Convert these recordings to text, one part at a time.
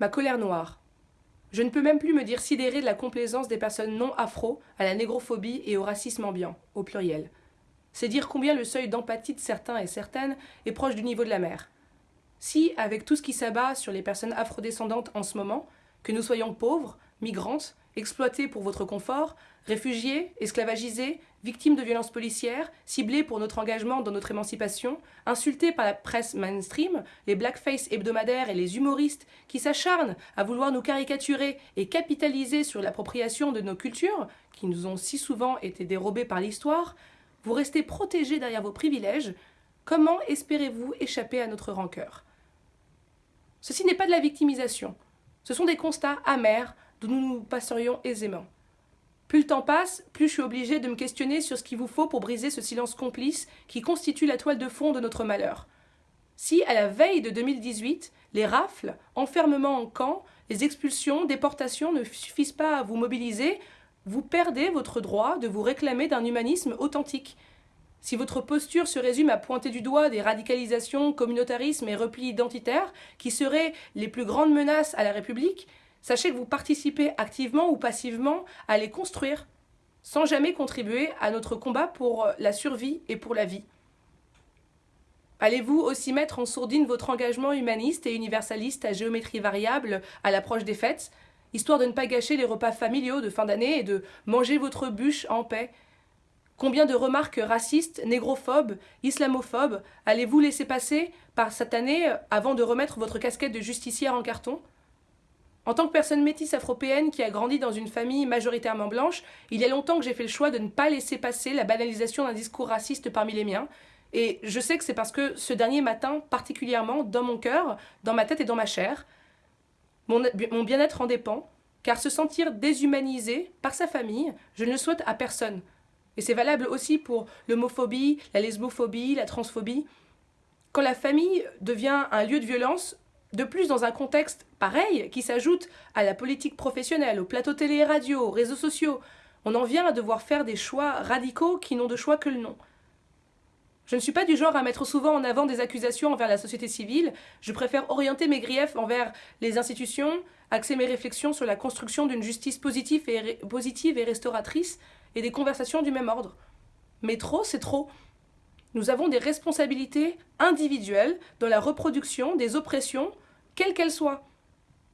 Ma colère noire. Je ne peux même plus me dire sidéré de la complaisance des personnes non afro à la négrophobie et au racisme ambiant, au pluriel. C'est dire combien le seuil d'empathie de certains et certaines est proche du niveau de la mer. Si, avec tout ce qui s'abat sur les personnes afrodescendantes en ce moment, que nous soyons pauvres, migrantes, exploitées pour votre confort, réfugiés, esclavagisés, victimes de violences policières, ciblés pour notre engagement dans notre émancipation, insultés par la presse mainstream, les blackface hebdomadaires et les humoristes qui s'acharnent à vouloir nous caricaturer et capitaliser sur l'appropriation de nos cultures, qui nous ont si souvent été dérobées par l'histoire, vous restez protégés derrière vos privilèges, comment espérez-vous échapper à notre rancœur? Ceci n'est pas de la victimisation, ce sont des constats amers nous nous passerions aisément. Plus le temps passe, plus je suis obligée de me questionner sur ce qu'il vous faut pour briser ce silence complice qui constitue la toile de fond de notre malheur. Si, à la veille de 2018, les rafles, enfermements en camp, les expulsions, déportations ne suffisent pas à vous mobiliser, vous perdez votre droit de vous réclamer d'un humanisme authentique. Si votre posture se résume à pointer du doigt des radicalisations, communautarisme et repli identitaire qui seraient les plus grandes menaces à la République, Sachez que vous participez activement ou passivement à les construire, sans jamais contribuer à notre combat pour la survie et pour la vie. Allez-vous aussi mettre en sourdine votre engagement humaniste et universaliste à géométrie variable à l'approche des fêtes, histoire de ne pas gâcher les repas familiaux de fin d'année et de manger votre bûche en paix? Combien de remarques racistes, négrophobes, islamophobes allez-vous laisser passer par cette année avant de remettre votre casquette de justicière en carton? En tant que personne métisse afropéenne qui a grandi dans une famille majoritairement blanche, il y a longtemps que j'ai fait le choix de ne pas laisser passer la banalisation d'un discours raciste parmi les miens. Et je sais que c'est parce que ce dernier matin, particulièrement dans mon cœur, dans ma tête et dans ma chair, mon, mon bien-être en dépend, car se sentir déshumanisé par sa famille, je ne le souhaite à personne. Et c'est valable aussi pour l'homophobie, la lesbophobie, la transphobie. Quand la famille devient un lieu de violence, de plus, dans un contexte pareil, qui s'ajoute à la politique professionnelle, au plateau télé et radio, aux réseaux sociaux, on en vient à devoir faire des choix radicaux qui n'ont de choix que le nom. Je ne suis pas du genre à mettre souvent en avant des accusations envers la société civile, je préfère orienter mes griefs envers les institutions, axer mes réflexions sur la construction d'une justice positive et, positive et restauratrice et des conversations du même ordre. Mais trop, c'est trop. Nous avons des responsabilités individuelles dans la reproduction des oppressions, quelles qu'elles soient.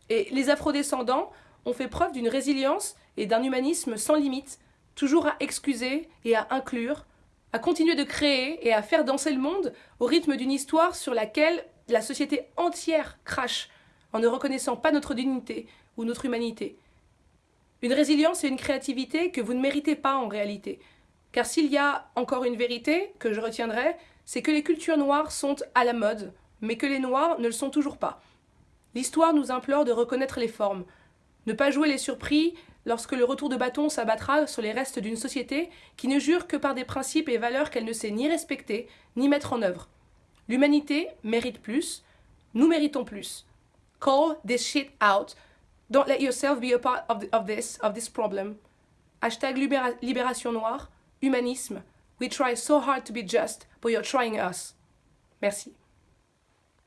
Et les afrodescendants ont fait preuve d'une résilience et d'un humanisme sans limite, toujours à excuser et à inclure, à continuer de créer et à faire danser le monde au rythme d'une histoire sur laquelle la société entière crache en ne reconnaissant pas notre dignité ou notre humanité. Une résilience et une créativité que vous ne méritez pas en réalité, car s'il y a encore une vérité que je retiendrai, c'est que les cultures noires sont à la mode, mais que les noirs ne le sont toujours pas. L'histoire nous implore de reconnaître les formes, ne pas jouer les surpris lorsque le retour de bâton s'abattra sur les restes d'une société qui ne jure que par des principes et valeurs qu'elle ne sait ni respecter, ni mettre en œuvre. L'humanité mérite plus, nous méritons plus. Call this shit out. Don't let yourself be a part of, this, of this problem. Hashtag libération noire humanisme. We try so hard to be just, but you're trying us. Merci.